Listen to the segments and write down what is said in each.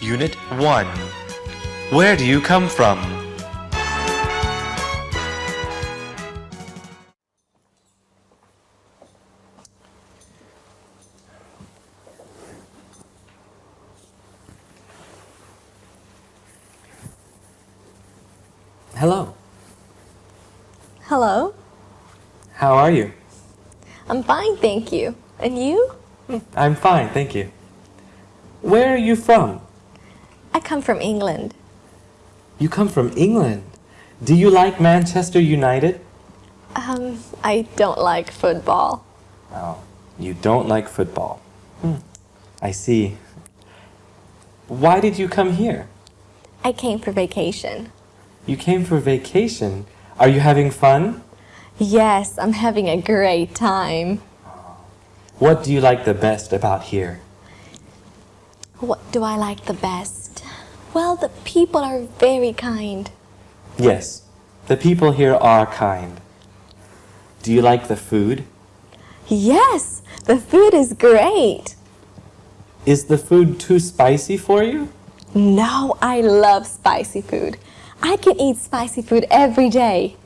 Unit 1 Where do you come from? Hello. Hello. How are you? I'm fine, thank you. And you? I'm fine, thank you. Where are you from? I come from England. You come from England. Do you like Manchester United? Um, I don't like football. Oh, you don't like football. Hmm. I see. Why did you come here? I came for vacation. You came for vacation. Are you having fun? Yes, I'm having a great time. What do you like the best about here? What do I like the best? Well, the people are very kind. Yes, the people here are kind. Do you like the food? Yes, the food is great. Is the food too spicy for you? No, I love spicy food. I can eat spicy food every day.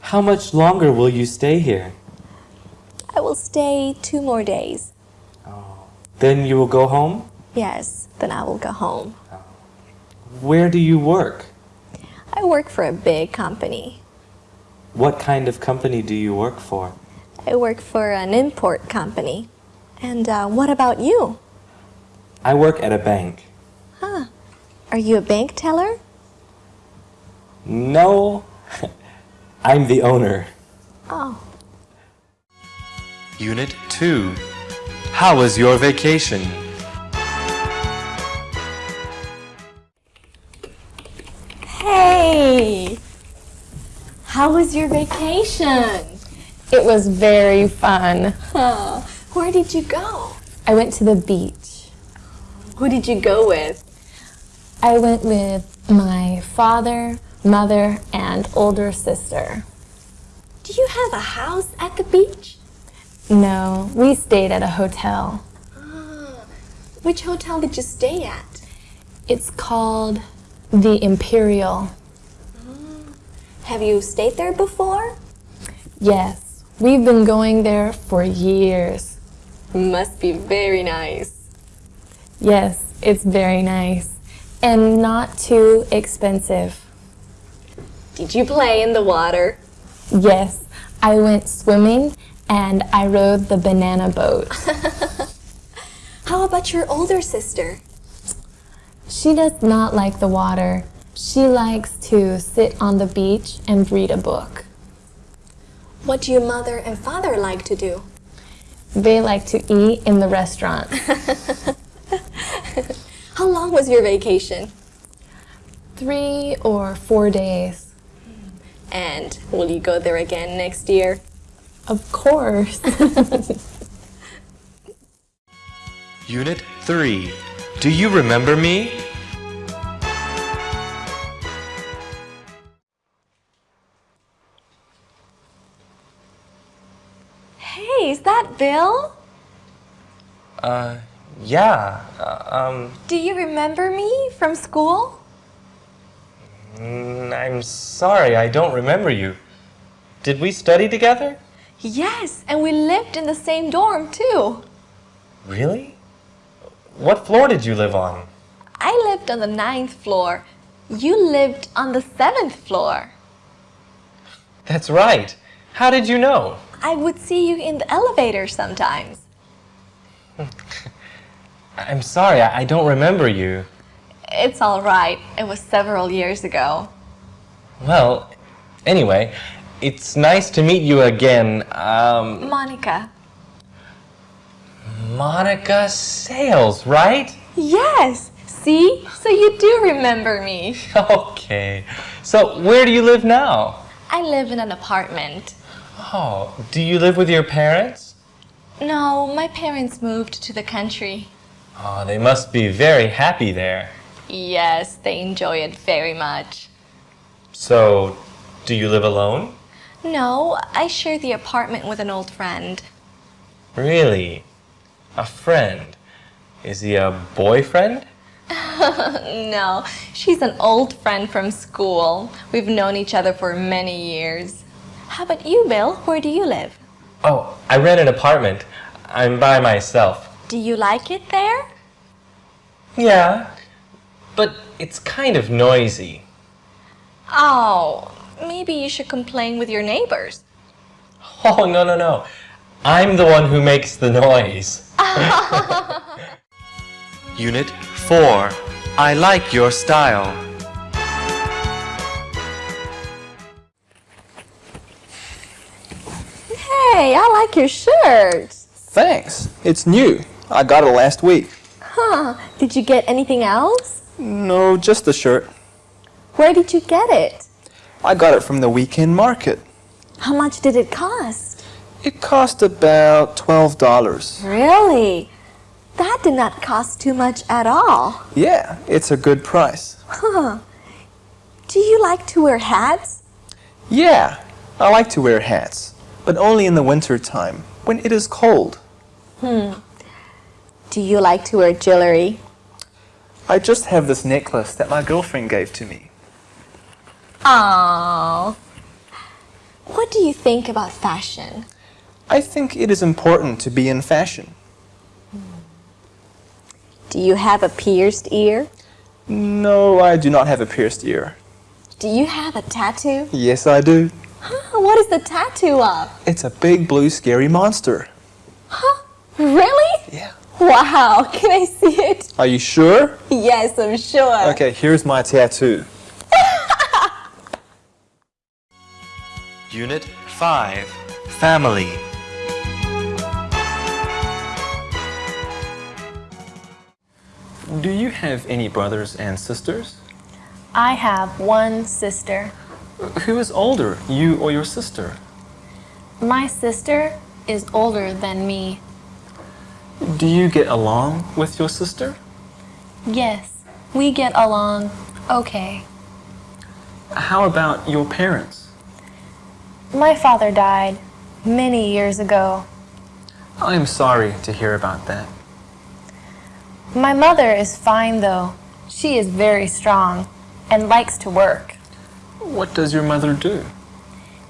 How much longer will you stay here? I will stay two more days. Oh, Then you will go home? Yes, then I will go home. Where do you work? I work for a big company. What kind of company do you work for? I work for an import company. And uh, what about you? I work at a bank. Huh. Are you a bank teller? No, I'm the owner. Oh, Unit 2 How was your vacation? Hey! How was your vacation? It was very fun. Huh. Where did you go? I went to the beach. Who did you go with? I went with my father, mother, and older sister. Do you have a house at the beach? No, we stayed at a hotel. Ah. Which hotel did you stay at? It's called the Imperial. Have you stayed there before? Yes, we've been going there for years. Must be very nice. Yes, it's very nice and not too expensive. Did you play in the water? Yes, I went swimming and I rode the banana boat. How about your older sister? She does not like the water. She likes to sit on the beach and read a book. What do your mother and father like to do? They like to eat in the restaurant. How long was your vacation? Three or four days. And will you go there again next year? Of course. Unit 3 Do you remember me? Hey, is that Bill? Uh, yeah, uh, um, Do you remember me from school? mm, I'm sorry, I don't remember you. Did we study together? Yes, and we lived in the same dorm too. Really? What floor did you live on? I lived on the ninth floor. You lived on the seventh floor. That's right. How did you know? I would see you in the elevator sometimes. I'm sorry, I, I don't remember you. It's all right. It was several years ago. Well, anyway, it's nice to meet you again. Um, Monica. Monica Sales, right? Yes. See? So you do remember me. Okay. So, where do you live now? I live in an apartment. Oh, do you live with your parents? No, my parents moved to the country. Oh, they must be very happy there. Yes, they enjoy it very much. So, do you live alone? No, I share the apartment with an old friend. Really? A friend? Is he a boyfriend? No, she's an old friend from school. We've known each other for many years. How about you, Bill? Where do you live? Oh, I rent an apartment. I'm by myself. Do you like it there? Yeah, but it's kind of noisy. Oh, maybe you should complain with your neighbors. Oh, no, no, no. I'm the one who makes the noise. Unit 4. I like your style. Hey, I like your shirt. Thanks. It's new. I got it last week. Huh, did you get anything else? No, just the shirt. Where did you get it? I got it from the weekend market. How much did it cost? It cost about $12. Really? That did not cost too much at all. Yeah, it's a good price. Huh. Do you like to wear hats? Yeah, I like to wear hats, but only in the winter time when it is cold. Hmm. Do you like to wear jewelry? I just have this necklace that my girlfriend gave to me. Aww. What do you think about fashion? I think it is important to be in fashion. Do you have a pierced ear? No, I do not have a pierced ear. Do you have a tattoo? Yes, I do. Huh, what is the tattoo of? It's a big blue scary monster. Huh? Really? Yeah. Wow, can I see it? Are you sure? Yes, I'm sure. Okay, here's my tattoo. Unit 5. Family. Do you have any brothers and sisters? I have one sister. Who is older, you or your sister? My sister is older than me. Do you get along with your sister? Yes, we get along okay. How about your parents? My father died many years ago. I am sorry to hear about that. My mother is fine though. She is very strong and likes to work. What does your mother do?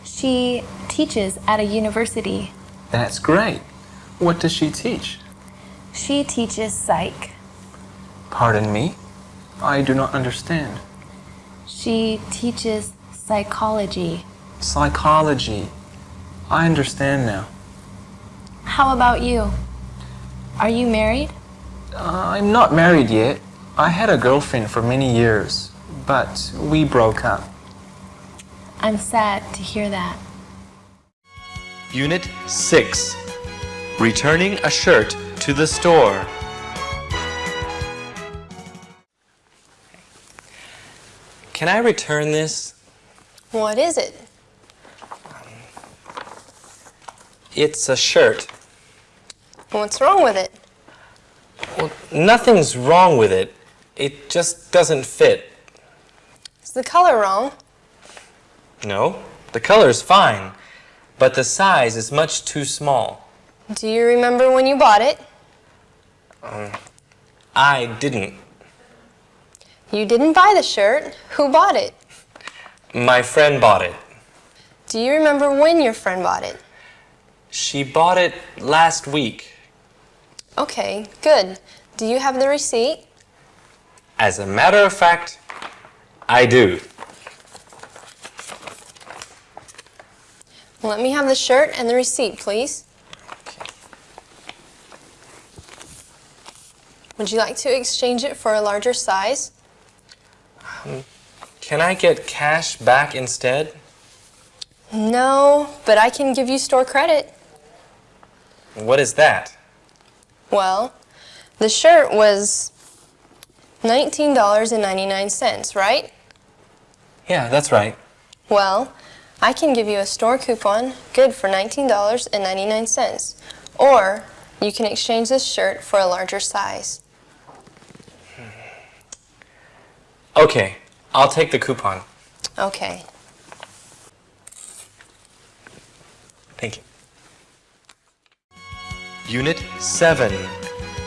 She teaches at a university. That's great. What does she teach? She teaches psych. Pardon me? I do not understand. She teaches psychology. Psychology. I understand now. How about you? Are you married? Uh, I'm not married yet. I had a girlfriend for many years, but we broke up. I'm sad to hear that. Unit 6. Returning a shirt to the store. Can I return this? What is it? It's a shirt. What's wrong with it? Well, nothing's wrong with it. It just doesn't fit. Is the color wrong? No, the color's fine, but the size is much too small. Do you remember when you bought it? Um, I didn't. You didn't buy the shirt. Who bought it? My friend bought it. Do you remember when your friend bought it? She bought it last week. Okay, good. Do you have the receipt? As a matter of fact, I do. Let me have the shirt and the receipt, please. Would you like to exchange it for a larger size? Um, can I get cash back instead? No, but I can give you store credit. What is that? Well, the shirt was $19.99, right? Yeah, that's right. Well, I can give you a store coupon good for $19.99. Or you can exchange this shirt for a larger size. Okay, I'll take the coupon. Okay. Thank you. Unit 7.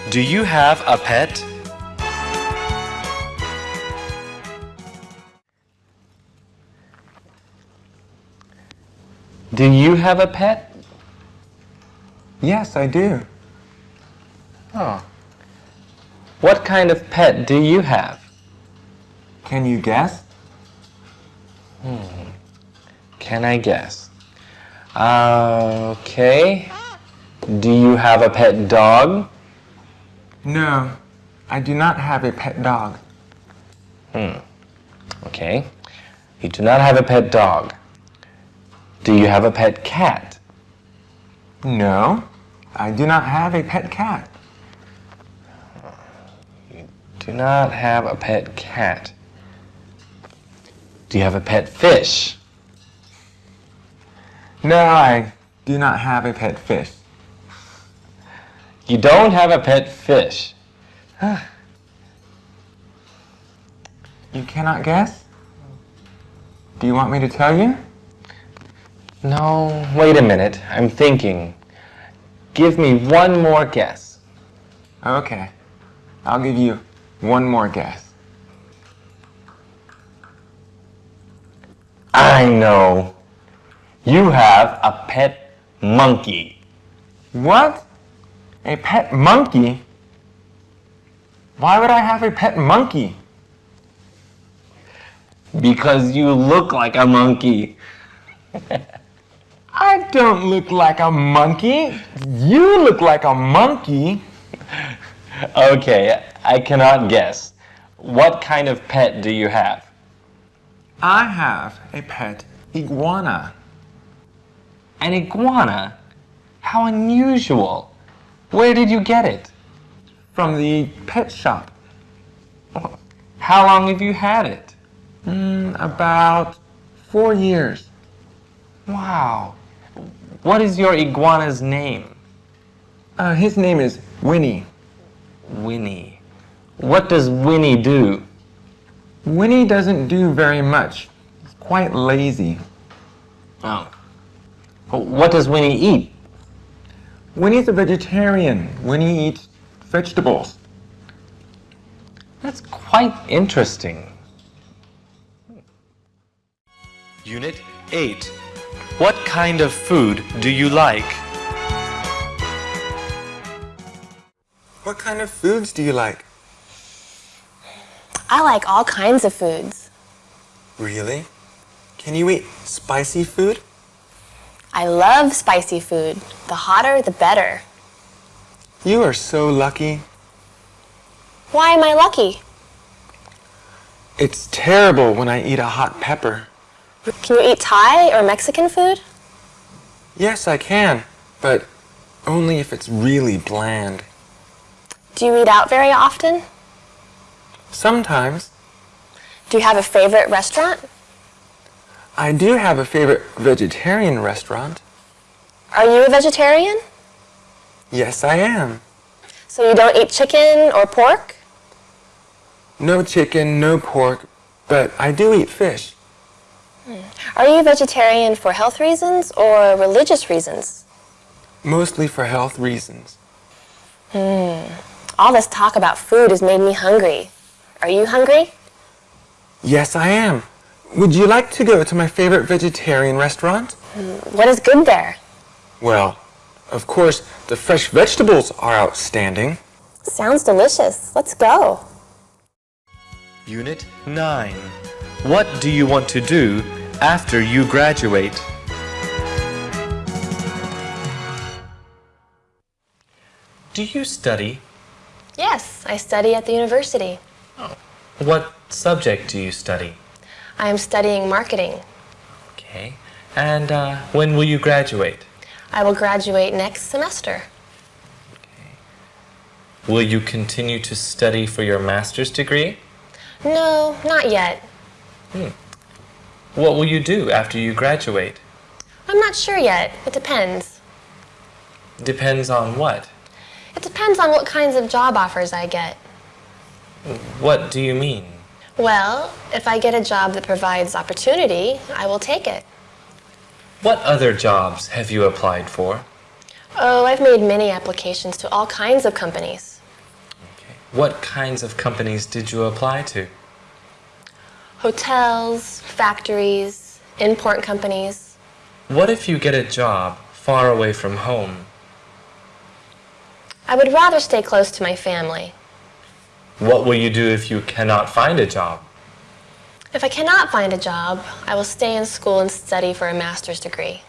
Do you have a pet? Do you have a pet? Yes, I do. Oh. What kind of pet do you have? Can you guess? Hmm. Can I guess? Uh, okay. Do you have a pet dog? No, I do not have a pet dog. Hmm. Okay. You do not have a pet dog. Do you have a pet cat? No, I do not have a pet cat. You do not have a pet cat. Do you have a pet fish? No, I do not have a pet fish. You don't have a pet fish. You cannot guess? Do you want me to tell you? No, wait a minute. I'm thinking. Give me one more guess. Okay, I'll give you one more guess. I know. You have a pet monkey. What? A pet monkey? Why would I have a pet monkey? Because you look like a monkey. I don't look like a monkey. You look like a monkey. Okay, I cannot guess. What kind of pet do you have? I have a pet iguana. An iguana? How unusual. Where did you get it? From the pet shop. How long have you had it? Mm, about four years. Wow. What is your iguana's name? Uh, his name is Winnie. Winnie. What does Winnie do? Winnie doesn't do very much. He's quite lazy. Oh. What does Winnie eat? Winnie's a vegetarian. Winnie eats vegetables. That's quite interesting. Unit 8. What kind of food do you like? What kind of foods do you like? I like all kinds of foods. Really? Can you eat spicy food? I love spicy food. The hotter, the better. You are so lucky. Why am I lucky? It's terrible when I eat a hot pepper. Can you eat Thai or Mexican food? Yes, I can, but only if it's really bland. Do you eat out very often? Sometimes. Do you have a favorite restaurant? I do have a favorite vegetarian restaurant. Are you a vegetarian? Yes, I am. So you don't eat chicken or pork? No chicken, no pork, but I do eat fish. Are you vegetarian for health reasons or religious reasons? Mostly for health reasons. Hmm. All this talk about food has made me hungry. Are you hungry? Yes, I am. Would you like to go to my favorite vegetarian restaurant? What is good there? Well, of course, the fresh vegetables are outstanding. Sounds delicious. Let's go. Unit 9. What do you want to do after you graduate? Do you study? Yes, I study at the university. Oh. What subject do you study? I am studying marketing. Okay. And uh, when will you graduate? I will graduate next semester. Okay. Will you continue to study for your master's degree? No, not yet. Hmm. What will you do after you graduate? I'm not sure yet. It depends. Depends on what. It depends on what kinds of job offers I get. What do you mean? Well, if I get a job that provides opportunity, I will take it. What other jobs have you applied for? Oh, I've made many applications to all kinds of companies. Okay. What kinds of companies did you apply to? Hotels, factories, import companies. What if you get a job far away from home? I would rather stay close to my family. What will you do if you cannot find a job? If I cannot find a job, I will stay in school and study for a master's degree.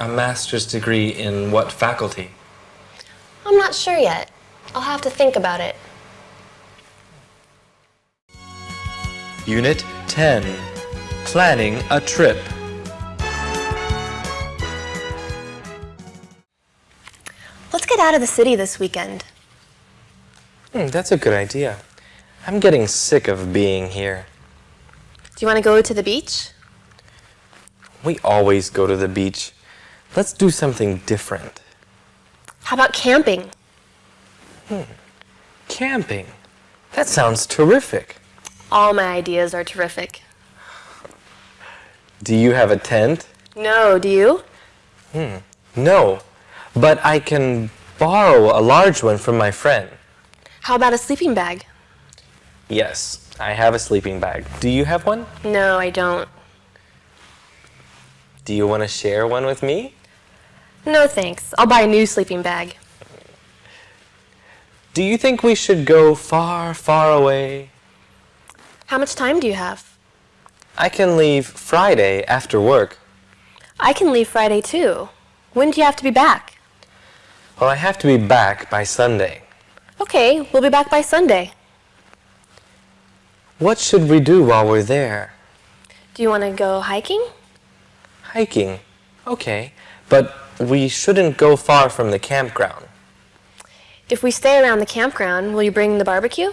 A master's degree in what faculty? I'm not sure yet. I'll have to think about it. Unit 10 Planning a trip. Let's get out of the city this weekend. Hmm, that's a good idea. I'm getting sick of being here. Do you want to go to the beach? We always go to the beach. Let's do something different. How about camping? Hmm. Camping. That sounds terrific. All my ideas are terrific. Do you have a tent? No, do you? Hmm. No, but I can borrow a large one from my friend. How about a sleeping bag? Yes, I have a sleeping bag. Do you have one? No, I don't. Do you want to share one with me? No thanks. I'll buy a new sleeping bag. Do you think we should go far, far away? How much time do you have? I can leave Friday after work. I can leave Friday too. When do you have to be back? Well, I have to be back by Sunday. Okay, we'll be back by Sunday. What should we do while we're there? Do you want to go hiking? Hiking. Okay, but we shouldn't go far from the campground. If we stay around the campground, will you bring the barbecue?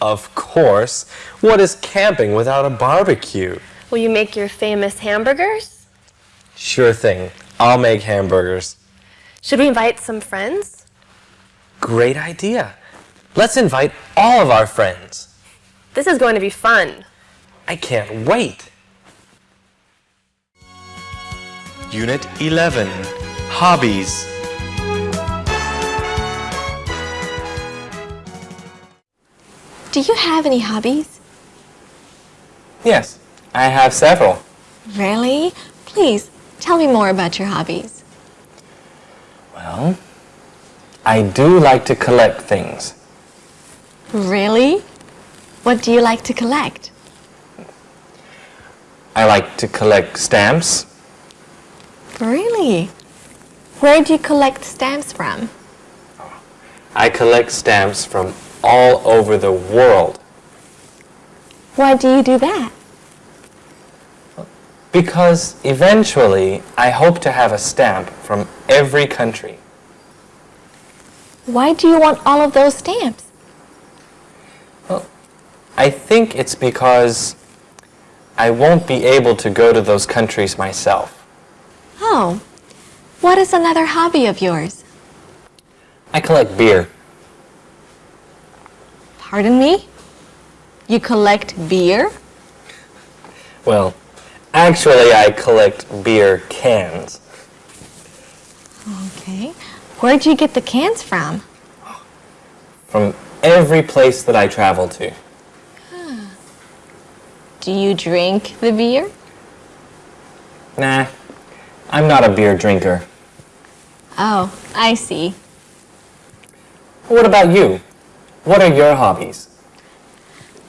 Of course. What is camping without a barbecue? Will you make your famous hamburgers? Sure thing. I'll make hamburgers. Should we invite some friends? Great idea. Let's invite all of our friends. This is going to be fun. I can't wait. Unit 11 Hobbies. Do you have any hobbies? Yes, I have several. Really? Please, tell me more about your hobbies. Well, I do like to collect things. Really? What do you like to collect? I like to collect stamps. Really? Where do you collect stamps from? I collect stamps from all over the world Why do you do that? because eventually I hope to have a stamp from every country. Why do you want all of those stamps? Well, I think it's because I won't be able to go to those countries myself. Oh, what is another hobby of yours? I collect beer. Pardon me? You collect beer? Well, actually I collect beer cans. Okay. Where do you get the cans from? from every place that I travel to. Do you drink the beer? Nah, I'm not a beer drinker. Oh, I see. What about you? What are your hobbies?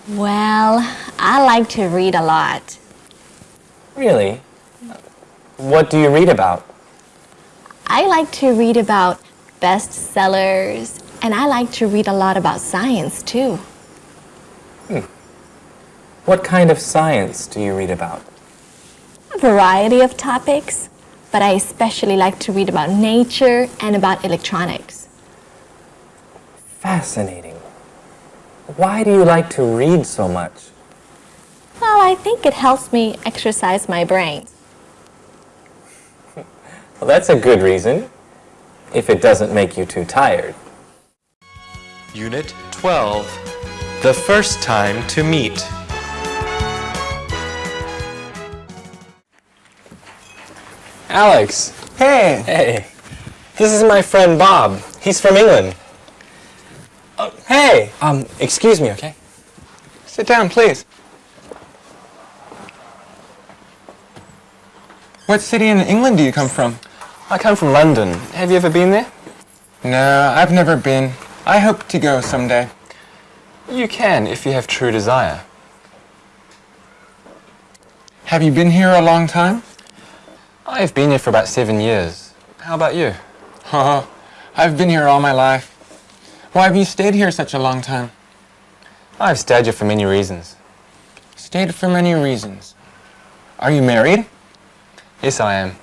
Well, I like to read a lot. Really? What do you read about? I like to read about bestsellers, and I like to read a lot about science too. Hmm. What kind of science do you read about? A variety of topics, but I especially like to read about nature and about electronics. Fascinating. Why do you like to read so much? Well, I think it helps me exercise my brain. Well, that's a good reason, if it doesn't make you too tired. Unit 12 The first time to meet. Alex, Hey, hey, this is my friend Bob. He's from England. Hey, um, excuse me, okay? Sit down, please. What city in England do you come from? I come from London. Have you ever been there? No, I've never been. I hope to go someday. You can if you have true desire. Have you been here a long time? I've been here for about seven years. How about you? Oh, I've been here all my life. Why have you stayed here such a long time? I've stayed here for many reasons. Stayed for many reasons. Are you married? Yes, I am.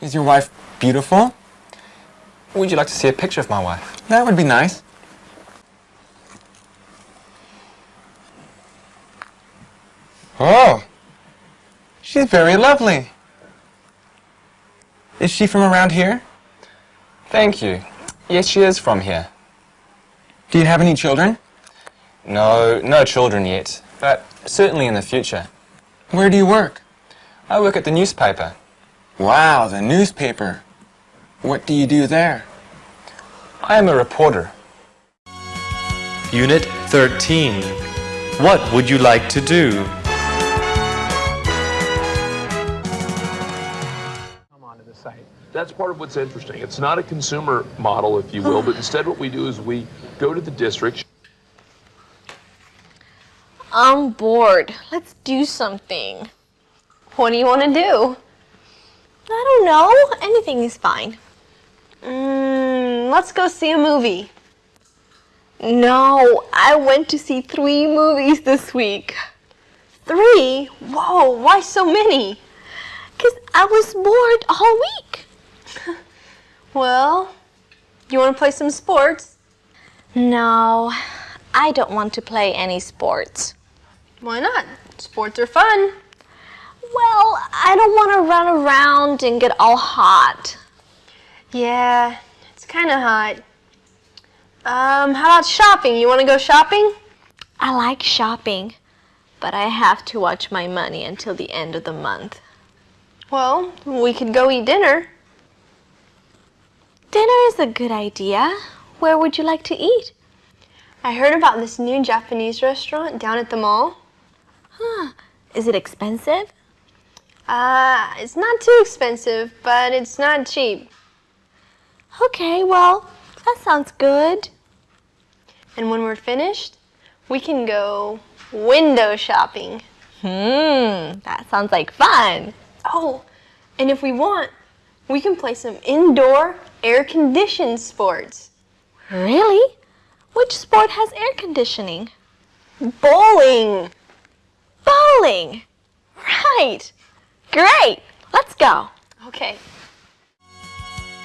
Is your wife beautiful? Would you like to see a picture of my wife? That would be nice. Oh, she's very lovely. Is she from around here? Thank you. Yes, she is from here. Do you have any children? No, no children yet, but certainly in the future. Where do you work? I work at the newspaper. Wow, the newspaper. What do you do there? I am a reporter. Unit 13. What would you like to do? come onto the site. That's part of what's interesting. It's not a consumer model, if you will, but instead what we do is we go to the district, I'm bored. Let's do something. What do you want to do? I don't know. Anything is fine. Mm, let's go see a movie. No, I went to see three movies this week. Three? Whoa, why so many? Because I was bored all week. Well, you want to play some sports? No, I don't want to play any sports. Why not? Sports are fun. Well, I don't want to run around and get all hot. Yeah, it's kind of hot. Um, how about shopping? You want to go shopping? I like shopping, but I have to watch my money until the end of the month. Well, we could go eat dinner. Dinner is a good idea. Where would you like to eat? I heard about this new Japanese restaurant down at the mall. Huh. Is it expensive? Uh, it's not too expensive, but it's not cheap. Okay, well, that sounds good. And when we're finished, we can go window shopping. Hmm, that sounds like fun. Oh, and if we want, we can play some indoor air-conditioned sports. Really? Which sport has air conditioning? Bowling! Bowling! Right! Great! Let's go! Okay.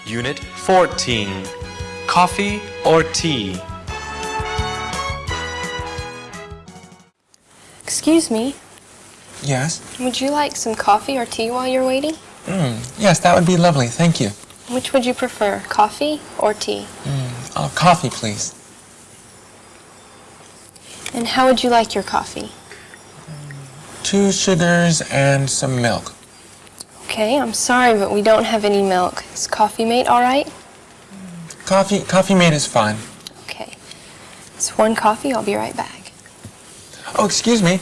Unit 14. Coffee or tea? Excuse me, Yes? would you like some coffee or tea while you're waiting? Mm, yes, that would be lovely. Thank you. Which would you prefer, coffee or tea? Mm, oh, coffee, please. And how would you like your coffee? Mm, two sugars and some milk. Okay, I'm sorry, but we don't have any milk. Is coffee mate all right? Coffee, coffee mate is fine. Okay. It's one coffee, I'll be right back. Oh, excuse me.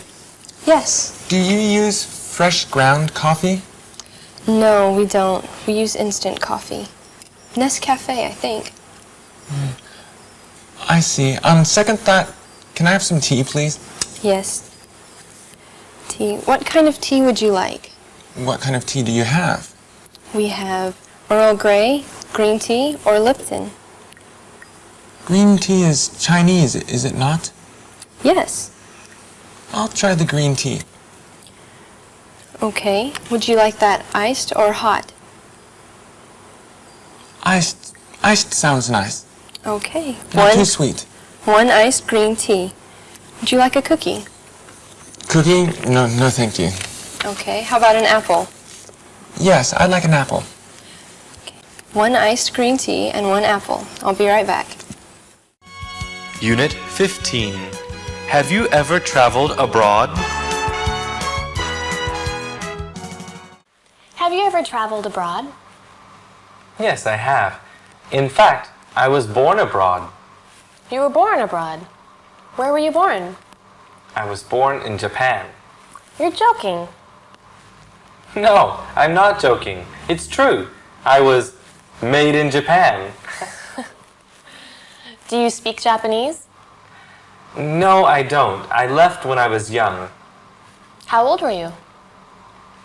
Yes. Do you use fresh ground coffee? No, we don't. We use instant coffee. Nescafe, I think. Hmm. I see. On second thought, can I have some tea, please? Yes. Tea. What kind of tea would you like? What kind of tea do you have? We have Earl Grey, green tea, or Lipton. Green tea is Chinese, is it not? Yes. I'll try the green tea. Okay. Would you like that iced or hot? Iced, iced sounds nice. Okay. Not One, too sweet. one iced green tea. Would you like a cookie? Cookie? No, no, thank you. Okay. How about an apple? Yes, I'd like an apple. One iced green tea and one apple. I'll be right back. Unit 15. Have you ever traveled abroad? Have you ever traveled abroad? Yes, I have. In fact, I was born abroad. You were born abroad. Where were you born? I was born in Japan. You're joking. No, I'm not joking. It's true. I was made in Japan. Do you speak Japanese? No, I don't. I left when I was young. How old were you?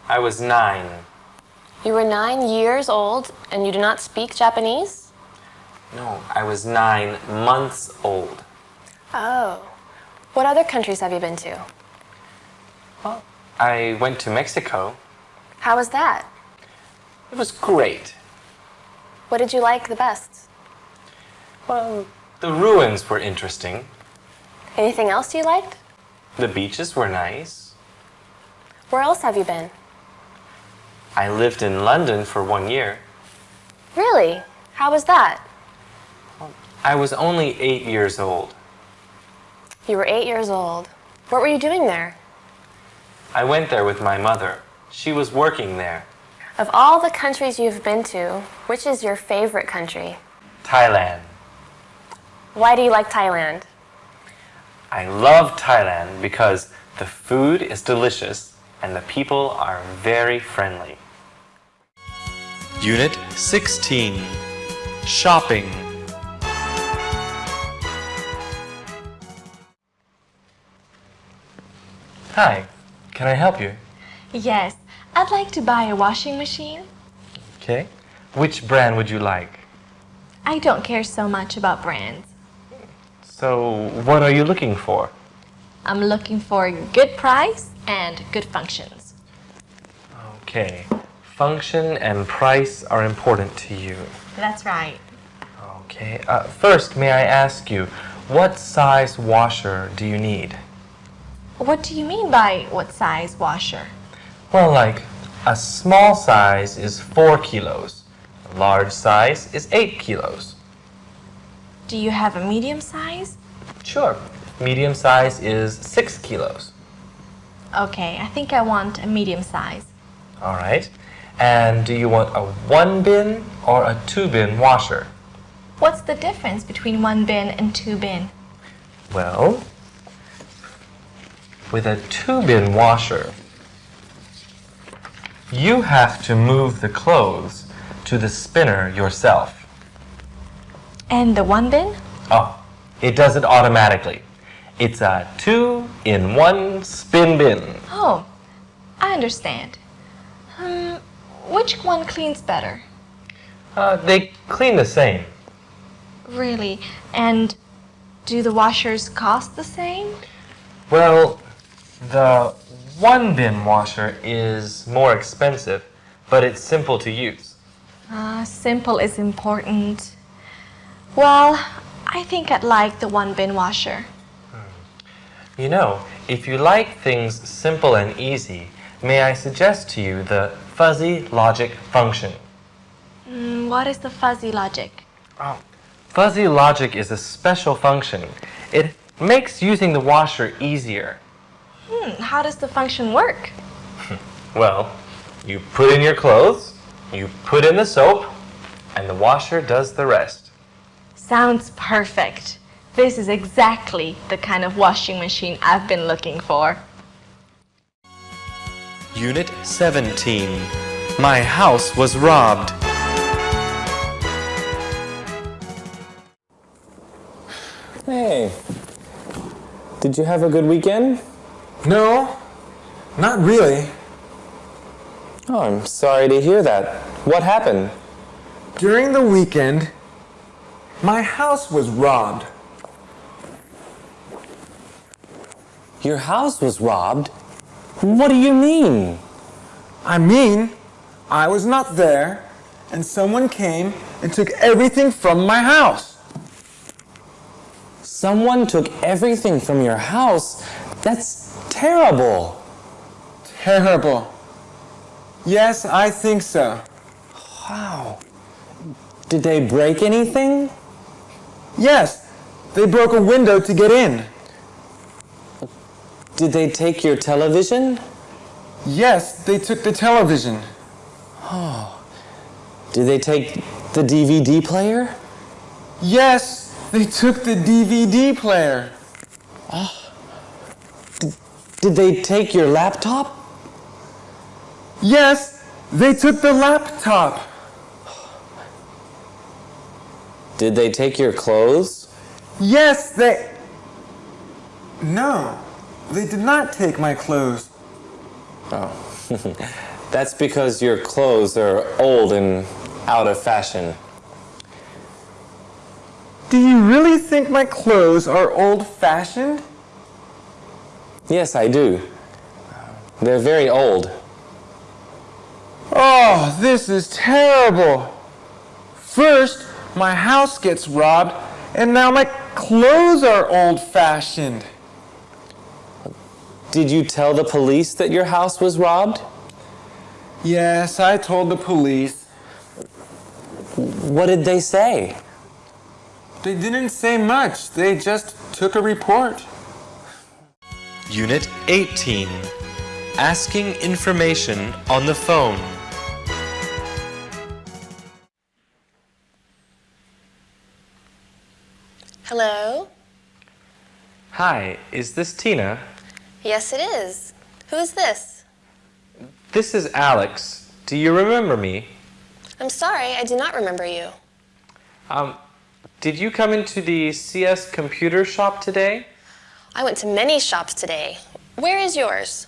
I was nine. You were nine years old and you do not speak Japanese? No, I was nine months old. Oh. What other countries have you been to? Well, I went to Mexico. How was that? It was great. What did you like the best? Well, the ruins were interesting. Anything else you liked? The beaches were nice. Where else have you been? I lived in London for one year. Really? How was that? I was only eight years old. You were eight years old. What were you doing there? I went there with my mother. She was working there. Of all the countries you've been to, which is your favorite country? Thailand. Why do you like Thailand? I love Thailand because the food is delicious and the people are very friendly. Unit 16 Shopping. Hi, can I help you? Yes, I'd like to buy a washing machine. Okay. Which brand would you like? I don't care so much about brands. So, what are you looking for? I'm looking for a good price and good functions. Okay. Function and price are important to you. That's right. Okay. Uh, first, may I ask you, what size washer do you need? What do you mean by what size washer? Well, like, a small size is 4 kilos. A large size is 8 kilos. Do you have a medium size? Sure. Medium size is 6 kilos. Okay, I think I want a medium size. All right. And do you want a one bin or a two bin washer? What's the difference between one bin and two bin? Well, with a two bin washer, you have to move the clothes to the spinner yourself. And the one bin? Oh, it does it automatically. It's a two in one spin bin. Oh, I understand. Um, which one cleans better? Uh, they clean the same. Really? And do the washers cost the same? Well, the one bin washer is more expensive, but it's simple to use. Ah, simple is important. Well, I think I'd like the one bin washer. You know, if you like things simple and easy, may I suggest to you the fuzzy logic function? Mm, what is the fuzzy logic? Oh. Fuzzy logic is a special function. It makes using the washer easier. Hmm, how does the function work? Well, you put in your clothes, you put in the soap, and the washer does the rest. Sounds perfect. This is exactly the kind of washing machine I've been looking for. Unit 17 My house was robbed. Hey, did you have a good weekend? No, not really. Oh, I'm sorry to hear that. What happened? During the weekend, my house was robbed. Your house was robbed? What do you mean? I mean, I was not there, and someone came and took everything from my house. Someone took everything from your house? That's terrible. Terrible. Yes, I think so. Wow. Did they break anything? Yes, they broke a window to get in. Did they take your television? Yes, they took the television. Oh. Did they take the DVD player? Yes, they took the DVD player. Ah. Did they take your laptop? Yes, they took the laptop. Did they take your clothes? Yes, they. No, they did not take my clothes. Oh. That's because your clothes are old and out of fashion. Do you really think my clothes are old fashioned? Yes, I do. They're very old. Oh, this is terrible. First, my house gets robbed, and now my clothes are old fashioned. Did you tell the police that your house was robbed? Yes, I told the police. What did they say? They didn't say much, they just took a report. Unit 18 Asking information on the phone. Hello? Hi, is this Tina? Yes, it is. Who is this? This is Alex. Do you remember me? I'm sorry, I do not remember you. Um, did you come into the CS computer shop today? I went to many shops today. Where is yours?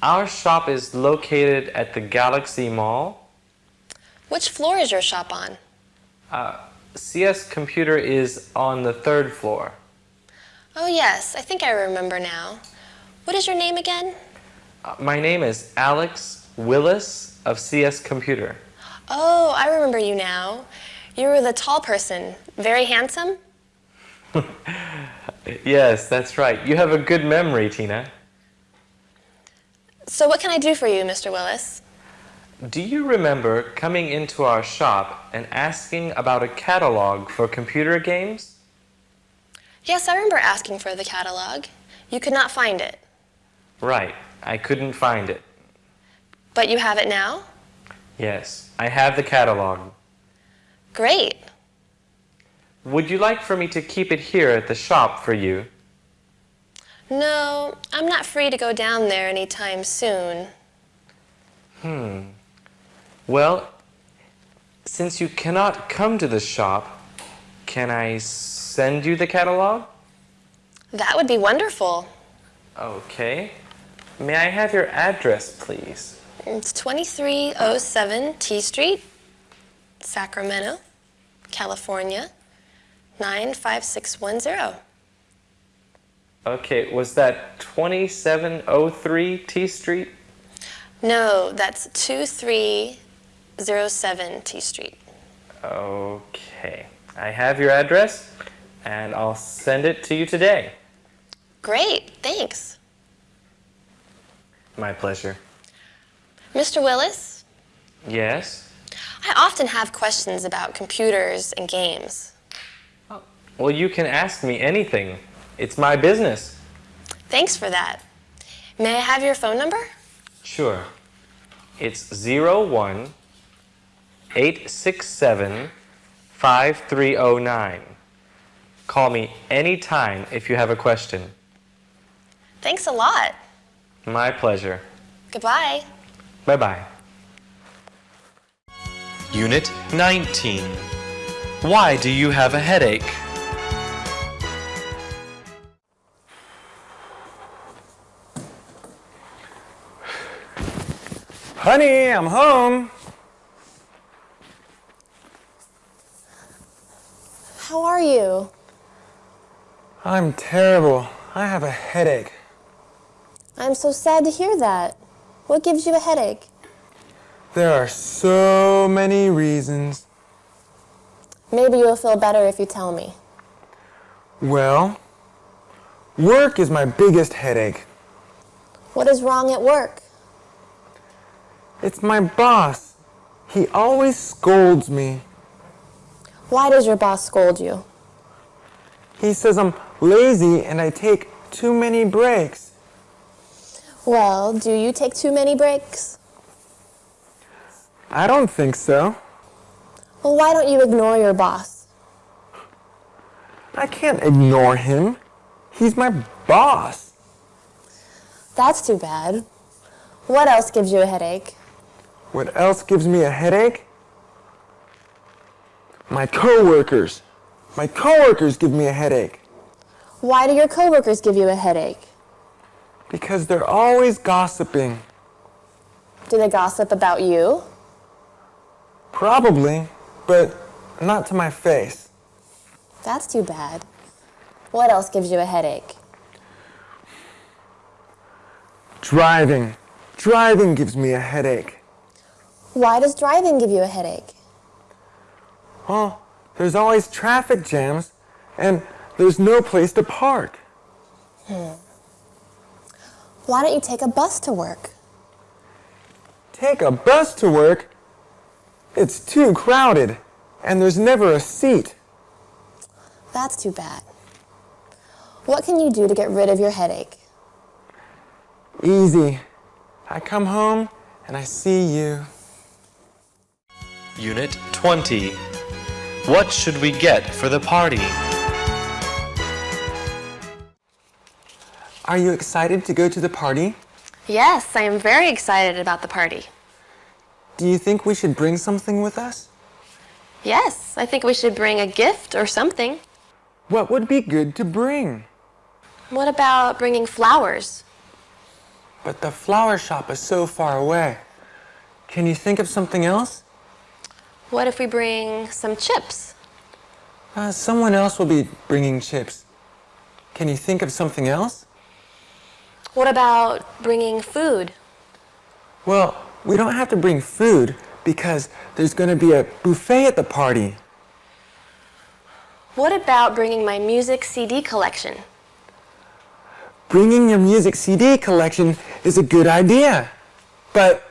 Our shop is located at the Galaxy Mall. Which floor is your shop on? CS computer is on the third floor. Oh, yes, I think I remember now. What is your name again? Uh, my name is Alex Willis of CS Computer. Oh, I remember you now. You were the tall person, very handsome. Yes, that's right. You have a good memory, Tina. So, what can I do for you, Mr. Willis? Do you remember coming into our shop and asking about a catalog for computer games? Yes, I remember asking for the catalog. You could not find it, Right, I couldn't find it. but you have it now? Yes, I have the catalog. Great. Would you like for me to keep it here at the shop for you? No, I'm not free to go down there anytime soon. Hmm. Well, since you cannot come to the shop, can I send you the catalog? That would be wonderful. Okay. May I have your address, please? It's 2307 T Street, Sacramento, California, 95610. Okay, was that 2703 T Street? No, that's 2307 T Street. Okay. I have your address, and I'll send it to you today. Great, thanks. My pleasure. Mr. Willis, Yes? I often have questions about computers and games. Well, you can ask me anything. It's my business. Thanks for that. May I have your phone number? Sure. It's 01 867 5309. Call me anytime if you have a question. Thanks a lot. My pleasure. Goodbye. Bye bye. Unit 19 Why do you have a headache? Honey, I'm home. How are you? I'm terrible. I have a headache. I'm so sad to hear that. What gives you a headache? There are so many reasons. Maybe you'll feel better if you tell me. Well, work is my biggest headache. What is wrong at work? It's my boss. He always scolds me. Why does your boss scold you? He says I'm lazy and I take too many breaks. Well, do you take too many breaks? I don't think so. Well, why don't you ignore your boss? I can't ignore him. He's my boss. That's too bad. What else gives you a headache? What else gives me a headache? My coworkers. My coworkers give me a headache Why do your coworkers give you a headache? because they're always gossiping. Do they gossip about you? Probably, but not to my face. That's too bad. What else gives you a headache? Driving. Driving gives me a headache. Why does driving give you a headache? Well, there's always traffic jams and there's no place to park. Hmm. Why don't you take a bus to work? Take a bus to work? It's too crowded and there's never a seat. That's too bad. What can you do to get rid of your headache? Easy. I come home and I see you. Unit 20. What should we get for the party? Are you excited to go to the party? Yes, I am very excited about the party. Do you think we should bring something with us? Yes, I think we should bring a gift or something. What would be good to bring? What about bringing flowers? But the flower shop is so far away. Can you think of something else? What if we bring some chips? Uh, someone else will be bringing chips. Can you think of something else? What about bringing food? Well, we don't have to bring food because there's going to be a buffet at the party. What about bringing my music CD collection? Bringing your music CD collection is a good idea. But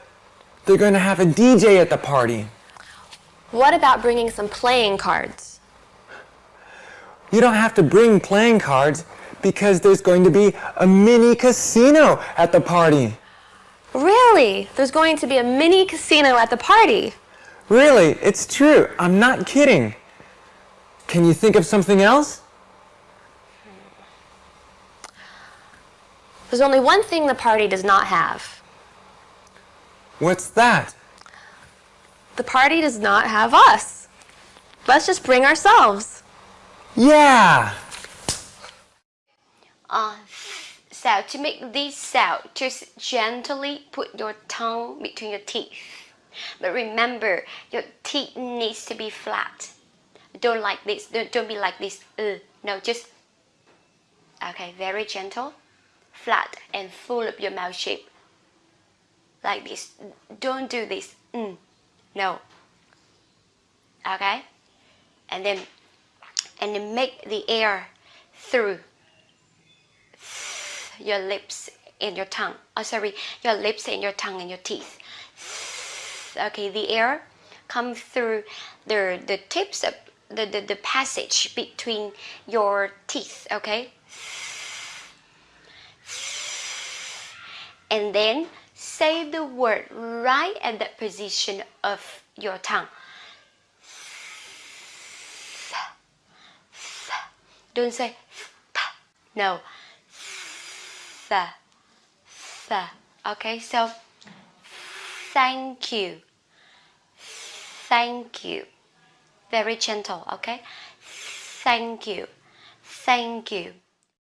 they're going to have a DJ at the party. What about bringing some playing cards? You don't have to bring playing cards because there's going to be a mini casino at the party. Really? There's going to be a mini casino at the party. Really, it's true. I'm not kidding. Can you think of something else? There's only one thing the party does not have. What's that? The party does not have us. Let's just bring ourselves. Yeah! Uh, so to make this sound, just gently put your tongue between your teeth. But remember, your teeth needs to be flat. Don't like this. Don't, don't be like this. Uh, no, just okay. Very gentle, flat, and full of your mouth shape. Like this. Don't do this. Mm, no. Okay, and then and then make the air through your lips and your tongue. Oh, sorry, your lips and your tongue and your teeth. Okay, the air comes through the the tips of the, the, the passage between your teeth, okay? And then say the word right at that position of your tongue. Don't say no. Okay, so thank you. Thank you. Very gentle, okay? Thank you. Thank you.